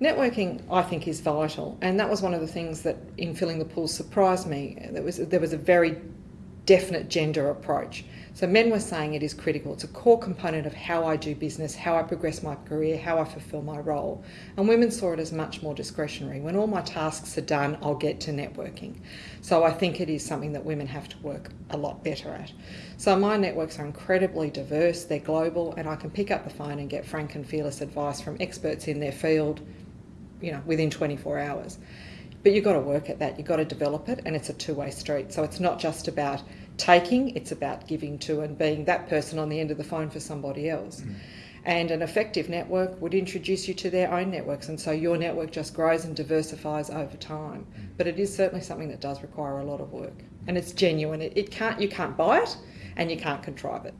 Networking, I think, is vital, and that was one of the things that in filling the pool surprised me. There was there was a very definite gender approach. So men were saying it is critical. It's a core component of how I do business, how I progress my career, how I fulfil my role. And women saw it as much more discretionary. When all my tasks are done, I'll get to networking. So I think it is something that women have to work a lot better at. So my networks are incredibly diverse, they're global, and I can pick up the phone and get frank and fearless advice from experts in their field you know, within 24 hours. But you've got to work at that, you've got to develop it, and it's a two way street. So it's not just about taking, it's about giving to and being that person on the end of the phone for somebody else. Mm. And an effective network would introduce you to their own networks, and so your network just grows and diversifies over time. Mm. But it is certainly something that does require a lot of work, and it's genuine. It, it can't, you can't buy it, and you can't contrive it.